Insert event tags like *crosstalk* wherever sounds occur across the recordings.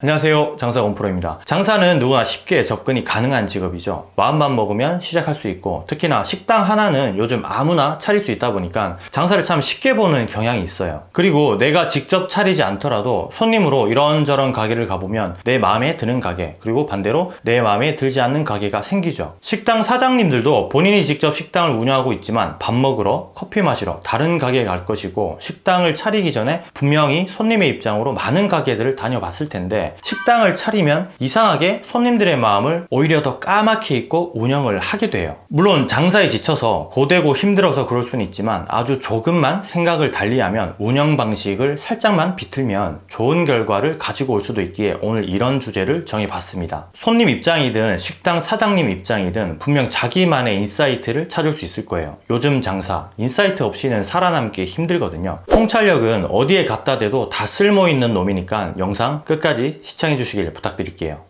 안녕하세요. 장사 원 프로입니다. 장사는 누구나 쉽게 접근이 가능한 직업이죠. 마음만 먹으면 시작할 수 있고 특히나 식당 하나는 요즘 아무나 차릴 수 있다 보니까 장사를 참 쉽게 보는 경향이 있어요. 그리고 내가 직접 차리지 않더라도 손님으로 이런저런 가게를 가보면 내 마음에 드는 가게 그리고 반대로 내 마음에 들지 않는 가게가 생기죠. 식당 사장님들도 본인이 직접 식당을 운영하고 있지만 밥 먹으러 커피 마시러 다른 가게에 갈 것이고 식당을 차리기 전에 분명히 손님의 입장으로 많은 가게들을 다녀봤을 텐데 식당을 차리면 이상하게 손님들의 마음을 오히려 더 까맣게 잊고 운영을 하게 돼요. 물론 장사에 지쳐서 고되고 힘들어서 그럴 수는 있지만 아주 조금만 생각을 달리하면 운영 방식을 살짝만 비틀면 좋은 결과를 가지고 올 수도 있기에 오늘 이런 주제를 정해봤습니다. 손님 입장이든 식당 사장님 입장이든 분명 자기만의 insight를 찾을 수 있을 거예요. 요즘 장사 insight 없이는 살아남기 힘들거든요. 통찰력은 어디에 갖다 대도 다 쓸모있는 놈이니까 영상 끝까지 시청해 주시길 부탁드릴게요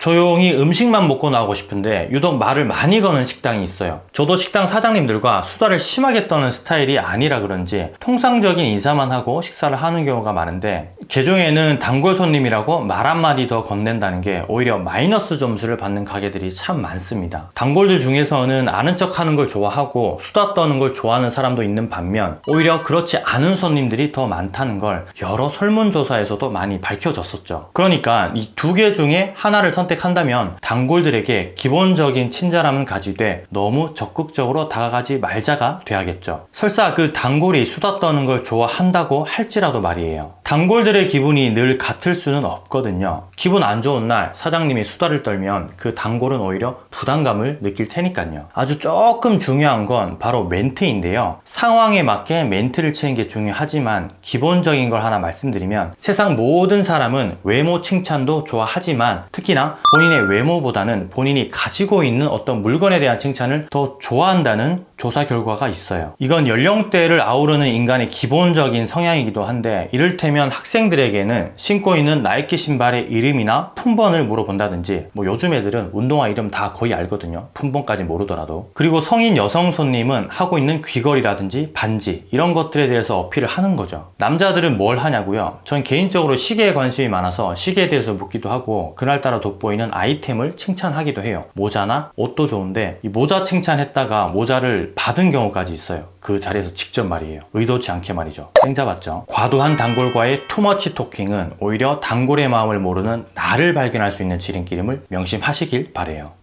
조용히 음식만 먹고 나오고 싶은데 유독 말을 많이 거는 식당이 있어요. 저도 식당 사장님들과 수다를 심하게 떠는 스타일이 아니라 그런지 통상적인 인사만 하고 식사를 하는 경우가 많은데 개종에는 단골 손님이라고 말 한마디 더 건넨다는 게 오히려 마이너스 점수를 받는 가게들이 참 많습니다. 단골들 중에서는 아는 척 하는 걸 좋아하고 수다 떠는 걸 좋아하는 사람도 있는 반면 오히려 그렇지 않은 손님들이 더 많다는 걸 여러 설문조사에서도 많이 밝혀졌었죠. 그러니까 이 두 개 중에 하나를 선택 선택한다면 단골들에게 기본적인 친절함은 가지되 너무 적극적으로 다가가지 말자가 돼야겠죠. 설사 그 단골이 수다 떠는 걸 좋아한다고 할지라도 말이에요 단골들의 기분이 늘 같을 수는 없거든요. 기분 안 좋은 날 사장님이 수다를 떨면 그 단골은 오히려 부담감을 느낄 테니까요. 아주 조금 중요한 건 바로 멘트인데요. 상황에 맞게 멘트를 치는 게 중요하지만 기본적인 걸 하나 말씀드리면 세상 모든 사람은 외모 칭찬도 좋아하지만 특히나 본인의 외모보다는 본인이 가지고 있는 어떤 물건에 대한 칭찬을 더 좋아한다는 조사 결과가 있어요. 이건 연령대를 아우르는 인간의 기본적인 성향이기도 한데 이를테면 학생들에게는 신고 있는 나이키 신발의 이름이나 품번을 물어본다든지 뭐 요즘 애들은 운동화 이름 다 거의 알거든요. 품번까지 모르더라도. 그리고 성인 여성 손님은 하고 있는 귀걸이라든지 반지 이런 것들에 대해서 어필을 하는 거죠. 남자들은 뭘 하냐고요? 전 개인적으로 시계에 관심이 많아서 시계에 대해서 묻기도 하고 그날따라 돋보이는 아이템을 칭찬하기도 해요. 모자나 옷도 좋은데 이 모자 칭찬했다가 모자를 받은 경우까지 있어요. 그 자리에서 직접 말이에요. 의도치 않게 말이죠. 땡 잡았죠 과도한 단골과의 투머치 토킹은 오히려 단골의 마음을 모르는 나를 발견할 수 있는 지름길임을 명심하시길 바래요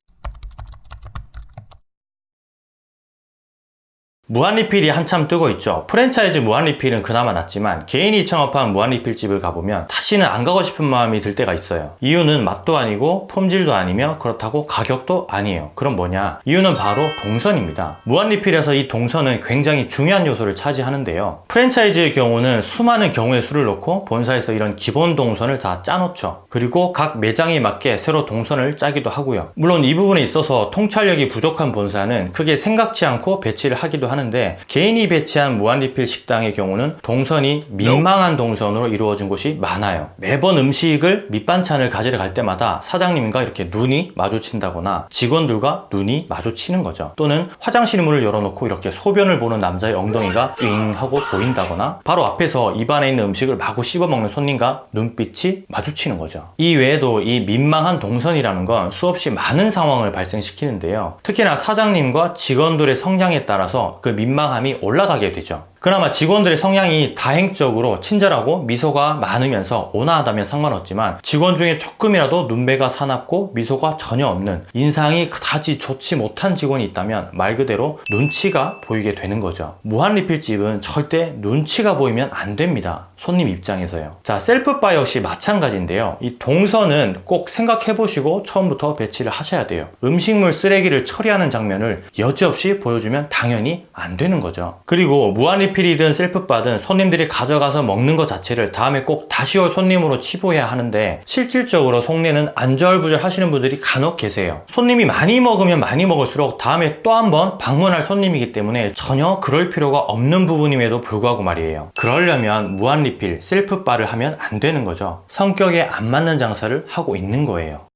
무한리필이 한참 뜨고 있죠. 프랜차이즈 무한리필은 그나마 낫지만 개인이 창업한 무한리필집을 가보면 다시는 안 가고 싶은 마음이 들 때가 있어요. 이유는 맛도 아니고 품질도 아니며 그렇다고 가격도 아니에요. 그럼 뭐냐? 이유는 바로 동선입니다. 무한리필에서 이 동선은 굉장히 중요한 요소를 차지하는데요. 프랜차이즈의 경우는 수많은 경우의 수를 놓고 본사에서 이런 기본 동선을 다 짜놓죠. 그리고 각 매장에 맞게 새로 동선을 짜기도 하고요. 물론 이 부분에 있어서 통찰력이 부족한 본사는 크게 생각지 않고 배치를 하기도 하는 하는데 개인이 배치한 무한리필 식당의 경우는 동선이 민망한 동선으로 이루어진 곳이 많아요. 매번 음식을 밑반찬을 가지러 갈 때마다 사장님과 이렇게 눈이 마주친다거나 직원들과 눈이 마주치는 거죠. 또는 화장실 문을 열어놓고 이렇게 소변을 보는 남자의 엉덩이가 윙 하고 보인다거나 바로 앞에서 입안에 있는 음식을 마구 씹어먹는 손님과 눈빛이 마주치는 거죠. 이 외에도 이 민망한 동선이라는 건 수없이 많은 상황을 발생시키는데요. 특히나 사장님과 직원들의 성향에 따라서 그 민망함이 올라가게 되죠 그나마 직원들의 성향이 다행적으로 친절하고 미소가 많으면서 온화하다면 상관없지만 직원 중에 조금이라도 눈배가 사납고 미소가 전혀 없는 인상이 그다지 좋지 못한 직원이 있다면 말 그대로 눈치가 보이게 되는 거죠. 무한리필집은 절대 눈치가 보이면 안 됩니다. 손님 입장에서요. 자 셀프바 역시 마찬가지인데요. 이 동선은 꼭 생각해 보시고 처음부터 배치를 하셔야 돼요. 음식물 쓰레기를 처리하는 장면을 여지없이 보여주면 당연히 안 되는 거죠. 그리고 무한리필 리필이든 self bar든 손님들이 가져가서 먹는 것 자체를 다음에 꼭 다시 올 손님으로 치부해야 하는데 실질적으로 속내는 안절부절 하시는 분들이 간혹 계세요. 손님이 많이 먹으면 많이 먹을수록 다음에 또 한 번 방문할 손님이기 때문에 전혀 그럴 필요가 없는 부분임에도 불구하고 말이에요. 그러려면 무한 리필 self bar를 하면 안 되는 거죠. 성격에 안 맞는 장사를 하고 있는 거예요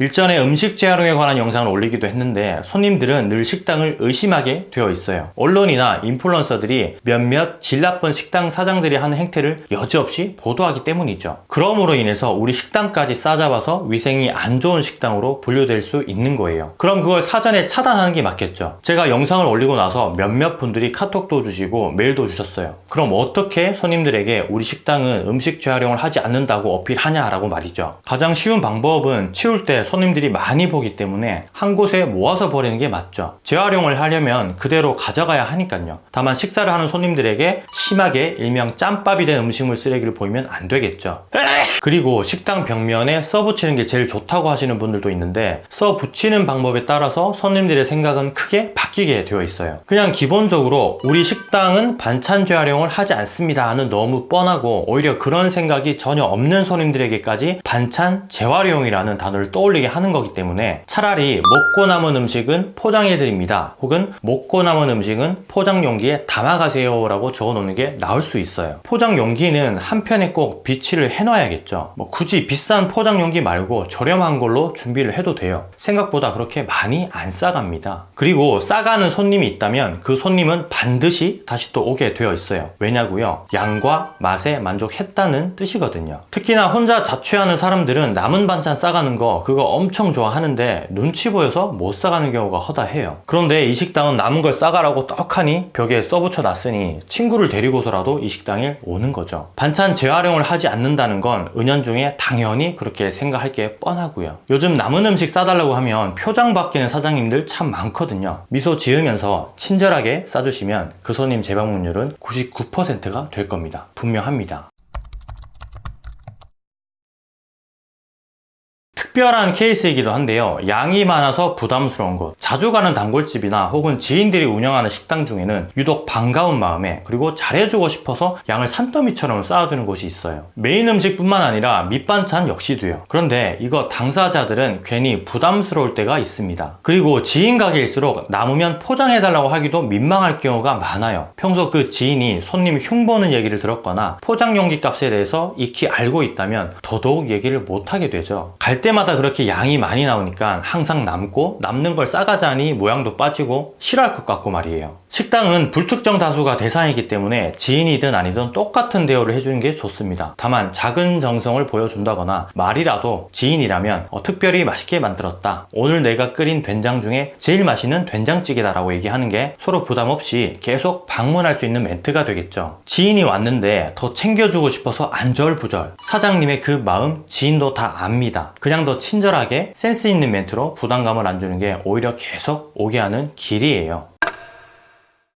일전에 음식 재활용에 관한 영상을 올리기도 했는데 손님들은 늘 식당을 의심하게 되어 있어요. 언론이나 인플루언서들이 몇몇 질 나쁜 식당 사장들이 하는 행태를 여지없이 보도하기 때문이죠. 그러므로 인해서 우리 식당까지 싸잡아서 위생이 안 좋은 식당으로 분류될 수 있는 거예요. 그럼 그걸 사전에 차단하는 게 맞겠죠. 제가 영상을 올리고 나서 몇몇 분들이 카톡도 주시고 메일도 주셨어요. 그럼 어떻게 손님들에게 우리 식당은 음식 재활용을 하지 않는다고 어필하냐라고 말이죠. 가장 쉬운 방법은 치울 때 손님들이 많이 보기 때문에 한 곳에 모아서 버리는 게 맞죠. 재활용을 하려면 그대로 가져가야 하니까요. 다만 식사를 하는 손님들에게 심하게 일명 짬밥이 된 음식물 쓰레기를 보이면 안 되겠죠. *laughs* 그리고 식당 벽면에 써 붙이는 게 제일 좋다고 하시는 분들도 있는데 써 붙이는 방법에 따라서 손님들의 생각은 크게 바뀌게 되어 있어요. 그냥 기본적으로 우리 식당은 반찬 재활용을 하지 않습니다 하는 너무 뻔하고 오히려 그런 생각이 전혀 없는 손님들에게까지 반찬 재활용이라는 단어를 떠올리게 하는 거기 때문에 차라리 먹고 남은 음식은 포장해 드립니다. 혹은 먹고 남은 음식은 포장 용기에 담아가세요 라고 적어 놓는 게 나을 수 있어요. 포장 용기는 한편에 꼭 비치를 해 놔야겠죠. 뭐 굳이 비싼 포장 용기 말고 저렴한 걸로 준비를 해도 돼요. 생각보다 그렇게 많이 안 싸갑니다. 그리고 싸가는 손님이 있다면 그 손님은 반드시 다시 또 오게 되어 있어요. 왜냐고요? 양과 맛에 만족했다는 뜻이거든요. 특히나 혼자 자취하는 사람들은 남은 반찬 싸가는 거 그거 엄청 좋아하는데 눈치 보여서 못 싸가는 경우가 허다해요. 그런데 이 식당은 남은 걸 싸가라고 떡하니 벽에 써붙여 놨으니 친구를 데리고서라도 이 식당에 오는 거죠. 반찬 재활용을 하지 않는다는 건 은연중에 당연히 그렇게 생각할 게 뻔하고요. 요즘 남은 음식 싸달라고 하면 표정 바뀌는 사장님들 참 많거든요. 미소 지으면서 친절하게 싸주시면 그 손님 재방문율은 99%가 될 겁니다. 분명합니다 특별한 케이스이기도 한데요. 양이 많아서 부담스러운 곳 자주 가는 단골집이나 혹은 지인들이 운영하는 식당 중에는 유독 반가운 마음에 그리고 잘해주고 싶어서 양을 산더미처럼 쌓아주는 곳이 있어요. 메인 음식뿐만 아니라 밑반찬 역시도요. 그런데 이거 당사자들은 괜히 부담스러울 때가 있습니다. 그리고 지인 가게일수록 남으면 포장해달라고 하기도 민망할 경우가 많아요. 평소 그 지인이 손님 흉보는 얘기를 들었거나 포장 용기 값에 대해서 익히 알고 있다면 더더욱 얘기를 못하게 되죠. 갈 때마다 그렇게 양이 많이 나오니까 항상 남고 남는 걸 싸가자니 모양도 빠지고 싫어할 것 같고 말이에요 식당은 불특정 다수가 대상이기 때문에 지인이든 아니든 똑같은 대우를 해주는 게 좋습니다. 다만 작은 정성을 보여준다거나 말이라도 지인이라면 어, 특별히 맛있게 만들었다. 오늘 내가 끓인 된장 중에 제일 맛있는 된장찌개다 라고 얘기하는 게 서로 부담 없이 계속 방문할 수 있는 멘트가 되겠죠. 지인이 왔는데 더 챙겨주고 싶어서 안절부절. 사장님의 그 마음 지인도 다 압니다. 그냥 더 친절하게 센스 있는 멘트로 부담감을 안 주는 게 오히려 계속 오게 하는 길이에요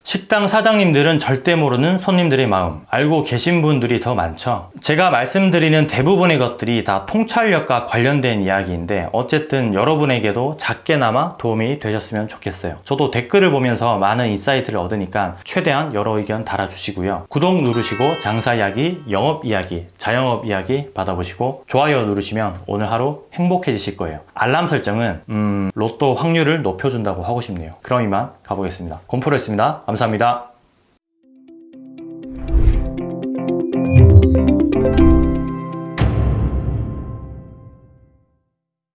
식당 사장님들은 절대 모르는 손님들의 마음. 알고 계신 분들이 더 많죠. 제가 말씀드리는 대부분의 것들이 다 통찰력과 관련된 이야기인데 어쨌든 여러분에게도 작게나마 도움이 되셨으면 좋겠어요. 저도 댓글을 보면서 많은 insight를 얻으니까 최대한 여러 의견 달아주시고요. 구독 누르시고 장사 이야기, 영업 이야기, 자영업 이야기 받아보시고 좋아요 누르시면 오늘 하루 행복해지실 거예요. 알람 설정은 음, 로또 확률을 높여준다고 하고 싶네요. 그럼 이만 가보겠습니다. 곰프로였습니다 감사합니다